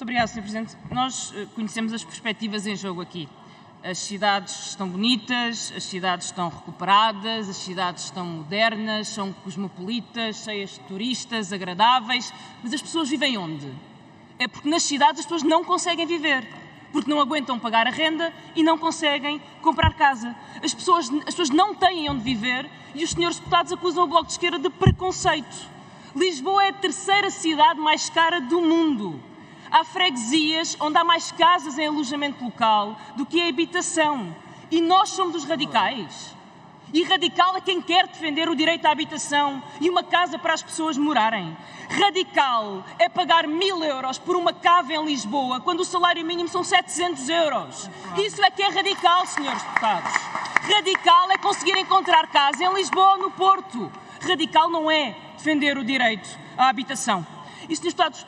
Muito obrigada, Sr. Presidente. Nós eh, conhecemos as perspectivas em jogo aqui. As cidades estão bonitas, as cidades estão recuperadas, as cidades estão modernas, são cosmopolitas, cheias de turistas, agradáveis, mas as pessoas vivem onde? É porque nas cidades as pessoas não conseguem viver, porque não aguentam pagar a renda e não conseguem comprar casa. As pessoas, as pessoas não têm onde viver e os senhores deputados acusam o Bloco de Esquerda de preconceito. Lisboa é a terceira cidade mais cara do mundo. Há freguesias onde há mais casas em alojamento local do que em habitação. E nós somos os radicais. E radical é quem quer defender o direito à habitação e uma casa para as pessoas morarem. Radical é pagar mil euros por uma cava em Lisboa quando o salário mínimo são 700 euros. Isso é que é radical, senhores deputados. Radical é conseguir encontrar casa em Lisboa ou no Porto. Radical não é defender o direito à habitação. E, senhores deputados,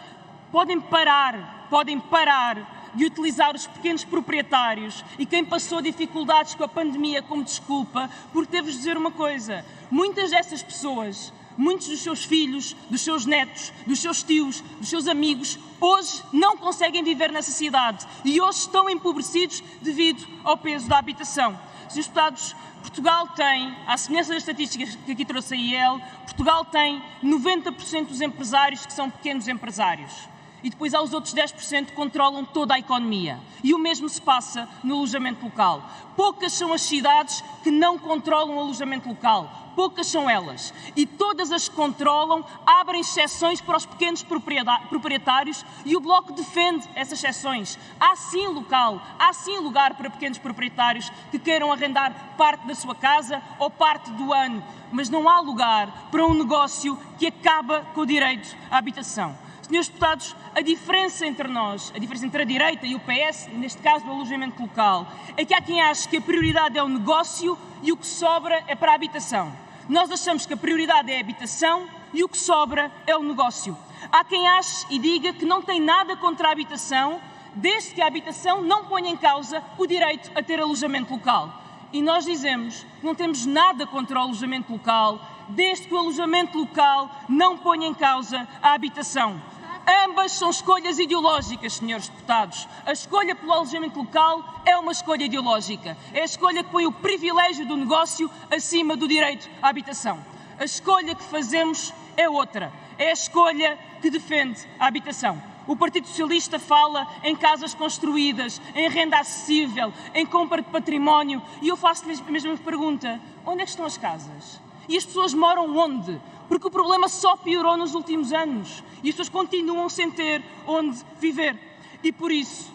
podem parar, podem parar de utilizar os pequenos proprietários e quem passou dificuldades com a pandemia como desculpa, porque devo dizer uma coisa: muitas dessas pessoas, muitos dos seus filhos, dos seus netos, dos seus tios, dos seus amigos, hoje não conseguem viver nessa cidade e hoje estão empobrecidos devido ao peso da habitação. Senhores deputados, Portugal tem, à semelhança das estatísticas que aqui trouxe a IEL, Portugal tem 90% dos empresários que são pequenos empresários e depois há os outros 10% que controlam toda a economia. E o mesmo se passa no alojamento local. Poucas são as cidades que não controlam o alojamento local. Poucas são elas. E todas as que controlam abrem exceções para os pequenos proprietários e o Bloco defende essas exceções. Há sim local, há sim lugar para pequenos proprietários que queiram arrendar parte da sua casa ou parte do ano, mas não há lugar para um negócio que acaba com o direito à habitação. Senhores deputados, a diferença entre nós, a diferença entre a direita e o PS, neste caso do alojamento local, é que há quem ache que a prioridade é o negócio e o que sobra é para a habitação. Nós achamos que a prioridade é a habitação e o que sobra é o negócio. Há quem ache e diga que não tem nada contra a habitação, desde que a habitação não ponha em causa o direito a ter alojamento local. E nós dizemos que não temos nada contra o alojamento local, desde que o alojamento local não ponha em causa a habitação. Ambas são escolhas ideológicas, senhores deputados. A escolha pelo alojamento local é uma escolha ideológica. É a escolha que põe o privilégio do negócio acima do direito à habitação. A escolha que fazemos é outra. É a escolha que defende a habitação. O Partido Socialista fala em casas construídas, em renda acessível, em compra de património. E eu faço-lhes a mesma pergunta: onde é que estão as casas? E as pessoas moram onde? Porque o problema só piorou nos últimos anos e as pessoas continuam sem ter onde viver. E por isso,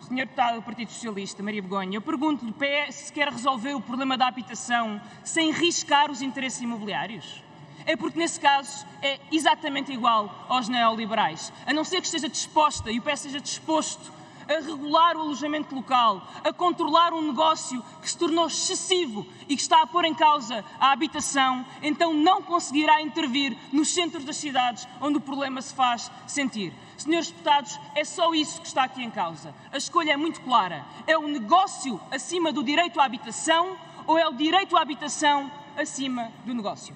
Sr. Deputado do Partido Socialista, Maria Begonha, eu pergunto-lhe se quer resolver o problema da habitação sem riscar os interesses imobiliários? É porque, nesse caso, é exatamente igual aos neoliberais. A não ser que esteja disposta, e o PS esteja disposto a regular o alojamento local, a controlar um negócio que se tornou excessivo e que está a pôr em causa a habitação, então não conseguirá intervir nos centros das cidades onde o problema se faz sentir. Senhores deputados, é só isso que está aqui em causa. A escolha é muito clara. É o negócio acima do direito à habitação ou é o direito à habitação acima do negócio?